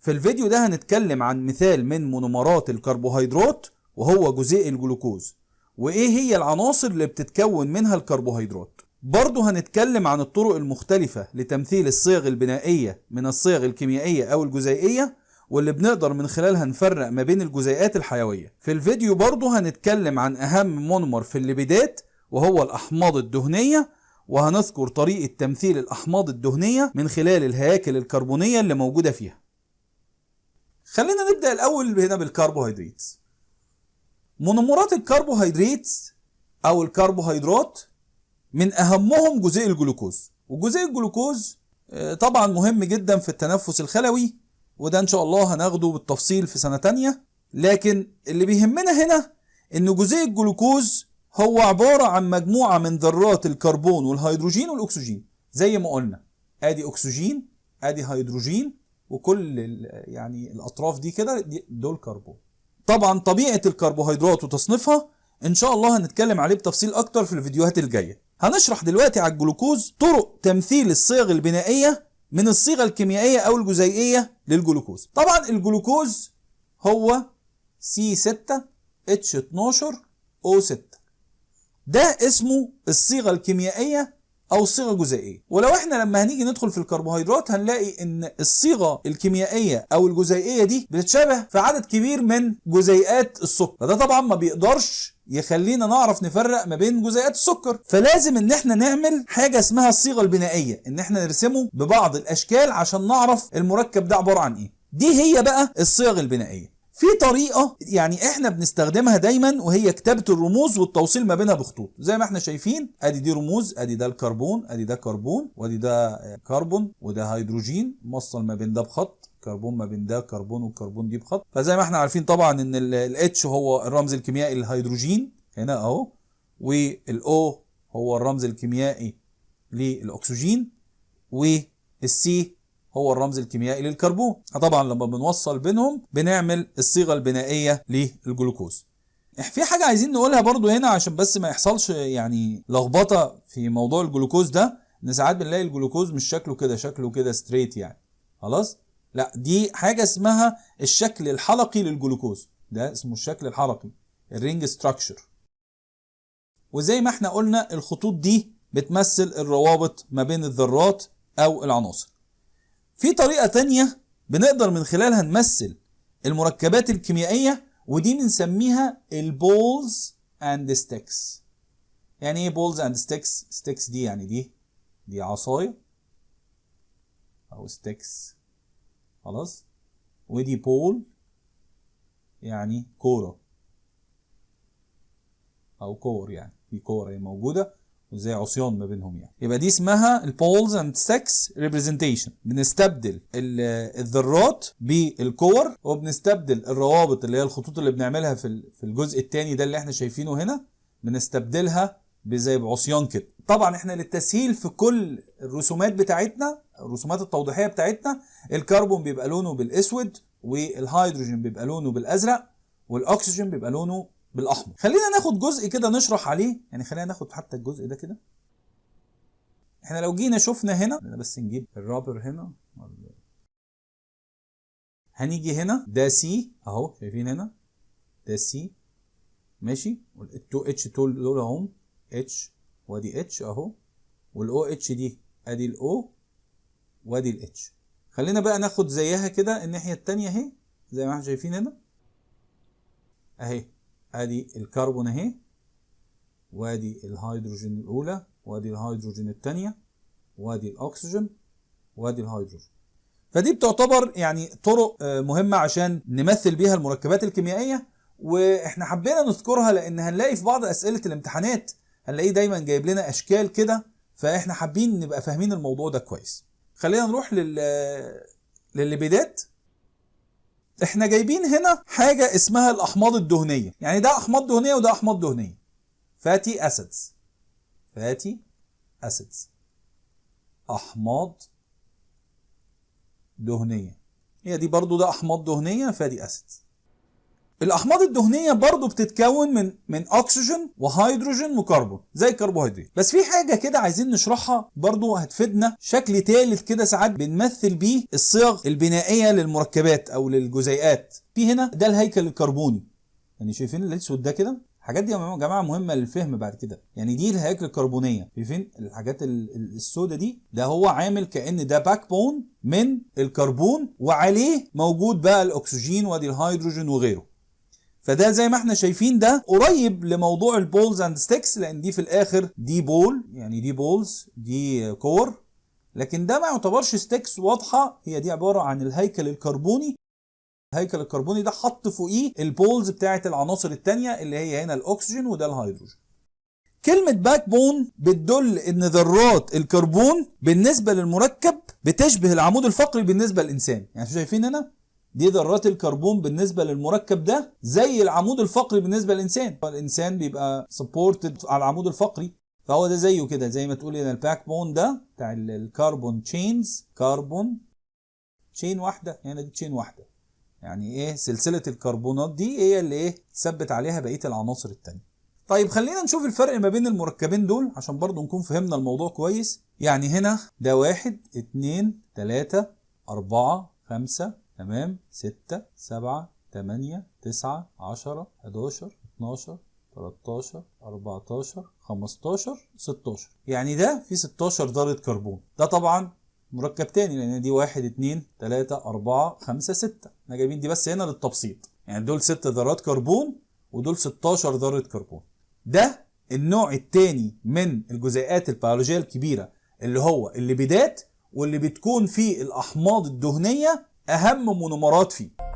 في الفيديو ده هنتكلم عن مثال من مونومرات الكربوهيدرات وهو جزيء الجلوكوز. وإيه هي العناصر اللي بتتكون منها الكربوهيدرات؟ برضه هنتكلم عن الطرق المختلفة لتمثيل الصيغ البنائية من الصيغ الكيميائية أو الجزيئية واللي بنقدر من خلالها نفرق ما بين الجزيئات الحيوية. في الفيديو برضه هنتكلم عن أهم مونومر في الليبيدات وهو الأحماض الدهنية. وهنذكر طريقة تمثيل الأحماض الدهنية من خلال الهياكل الكربونية اللي موجودة فيها. خلينا نبدأ الأول هنا بالكربوهيدرات. مونومرات الكربوهيدرات أو الكربوهيدرات من أهمهم جزيء الجلوكوز. وجزيء الجلوكوز طبعا مهم جدا في التنفس الخلوي وده إن شاء الله هناخده بالتفصيل في سنة تانية. لكن اللي بيهمنا هنا إن جزيء الجلوكوز هو عبارة عن مجموعة من ذرات الكربون والهيدروجين والأكسجين زي ما قلنا. آدي أكسجين آدي هيدروجين وكل يعني الأطراف دي كده دول كربون طبعا طبيعة الكربوهيدرات وتصنيفها إن شاء الله هنتكلم عليه بتفصيل أكتر في الفيديوهات الجاية. هنشرح دلوقتي على الجلوكوز طرق تمثيل الصيغ البنائية من الصيغة الكيميائية أو الجزيئية للجلوكوز. طبعا الجلوكوز هو C6H12O6 ده اسمه الصيغة الكيميائية أو الصيغة الجزيئية ولو إحنا لما هنيجي ندخل في الكربوهيدرات هنلاقي إن الصيغة الكيميائية أو الجزيئية دي بتتشابه في عدد كبير من جزيئات السكر. فده طبعا ما بيقدرش يخلينا نعرف نفرق ما بين جزيئات السكر. فلازم إن إحنا نعمل حاجة اسمها الصيغة البنائية إن إحنا نرسمه ببعض الأشكال عشان نعرف المركب ده عبارة عن إيه. دي هي بقى الصيغ البنائية. في طريقة يعني إحنا بنستخدمها دايما وهي كتابة الرموز والتوصيل ما بينها بخطوط. زي ما إحنا شايفين أدي دي رموز أدي ده الكربون أدي ده كربون وأدي ده كربون وده هيدروجين. موصل ما بين ده بخط كربون ما بين ده كربون والكربون دي بخط. فزي ما إحنا عارفين طبعا إن ال H هو الرمز الكيميائي للهيدروجين هنا أهو وال O هو الرمز الكيميائي للأكسجين وال C هو الرمز الكيميائي للكربون. طبعا لما بنوصل بينهم بنعمل الصيغة البنائية للجلوكوز. في حاجة عايزين نقولها برضو هنا عشان بس ما يحصلش يعني لخبطة في موضوع الجلوكوز ده إن ساعات بنلاقي الجلوكوز مش شكله كده شكله كده straight يعني. خلاص؟ لا دي حاجة اسمها الشكل الحلقي للجلوكوز. ده اسمه الشكل الحلقي ال ring structure وزي ما إحنا قلنا الخطوط دي بتمثل الروابط ما بين الذرات أو العناصر. في طريقة تانية بنقدر من خلالها نمثل المركبات الكيميائية ودي بنسميها ال balls and sticks يعني إيه balls and sticks sticks دي يعني دي دي عصاية أو sticks خلاص؟ ودي ball يعني كورة. أو كور يعني في كورة موجودة. وزي عصيان ما بينهم يعني. يبقى دي اسمها ال balls and sticks representation بنستبدل الذرات بالكور وبنستبدل الروابط اللي هي الخطوط اللي بنعملها في في الجزء الثاني ده اللي إحنا شايفينه هنا. بنستبدلها بزي بعصيان كده. طبعا إحنا للتسهيل في كل الرسومات بتاعتنا الرسومات التوضيحية بتاعتنا الكربون بيبقى لونه بالأسود والهيدروجين بيبقى لونه بالأزرق والأكسجين بيبقى لونه بالأحمر. خلينا ناخد جزء كده نشرح عليه. يعني خلينا ناخد حتى الجزء ده كده. إحنا لو جينا شفنا هنا بس نجيب الرابر هنا. هنيجي هنا. ده C أهو شايفين هنا. ده سي ماشي. والتو اتش دول اهم اتش وأدي اتش أهو. والاو اتش دي أدي الاو وأدي الاتش خلينا بقى ناخد زيها كده. الناحية الثانية أهي زي ما إحنا شايفين هنا. أهي. ادي الكربون اهي وادي الهيدروجين الأولى وادي الهيدروجين الثانية وادي الأكسجين وادي الهيدروجين. فدي بتعتبر يعني طرق مهمة عشان نمثل بيها المركبات الكيميائية وإحنا حبينا نذكرها لأن هنلاقي في بعض أسئلة الامتحانات هنلاقيه دايما جايب لنا أشكال كده فإحنا حابين نبقى فاهمين الموضوع ده كويس. خلينا نروح لل للليبيدات إحنا جايبين هنا حاجة اسمها الأحماض الدهنية. يعني ده أحماض دهنية وده أحماض دهنية. فاتي أسيدز فاتي acids أحماض دهنية. هي دي برضو ده أحماض دهنية fatty acids الأحماض الدهنية برضو بتتكون من من أكسجين وهيدروجين وكربون زي الكربوهيدرات. بس في حاجة كده عايزين نشرحها برضو هتفيدنا. شكل ثالث كده ساعات بنمثل بيه الصيغ البنائية للمركبات أو للجزيئات. في هنا ده الهيكل الكربوني. يعني شايفين الأسود ده كده؟ الحاجات دي يا جماعة مهمة للفهم بعد كده. يعني دي الهياكل الكربونية. شايفين الحاجات السوداء دي؟ ده هو عامل كأن ده backbone من الكربون وعليه موجود بقى الأكسجين وادي الهيدروجين وغيره. فده زي ما إحنا شايفين ده قريب لموضوع ال balls and sticks لأن دي في الآخر دي ball يعني دي balls دي كور لكن ده ما يعتبرش sticks واضحة هي دي عبارة عن الهيكل الكربوني. الهيكل الكربوني ده حط فوقيه ال balls بتاعة العناصر الثانية اللي هي هنا الاكسجين وده الهيدروجين كلمة backbone بتدل إن ذرات الكربون بالنسبة للمركب بتشبه العمود الفقري بالنسبة للإنسان. يعني شايفين هنا؟ دي ذرات الكربون بالنسبة للمركب ده زي العمود الفقري بالنسبة للإنسان. الإنسان بيبقى supported على العمود الفقري فهو ده زيه كده زي ما تقول هنا ال backbone ده بتاع ال carbon chains carbon chain واحدة هنا دي chain واحدة. يعني إيه؟ سلسلة الكربونات دي هي اللي إيه؟ تثبت عليها بقية العناصر التانية. طيب خلينا نشوف الفرق ما بين المركبين دول عشان برضو نكون فهمنا الموضوع كويس. يعني هنا ده واحد اتنين تلاتة أربعة خمسة تمام؟ ستة سبعة تمانية تسعة عشرة حداشر اتناشر 13 14 15 16 يعني ده في 16 ذرة كربون. ده طبعا مركب تاني لأن دي واحد اتنين تلاتة اربعة خمسة ستة. إحنا جايبين دي بس هنا للتبسيط. يعني دول ست ذرات كربون ودول 16 ذرة كربون. ده النوع التاني من الجزيئات البيولوجية الكبيرة اللي هو الليبيدات واللي بتكون فيه الأحماض الدهنية أهم مونومرات فيه.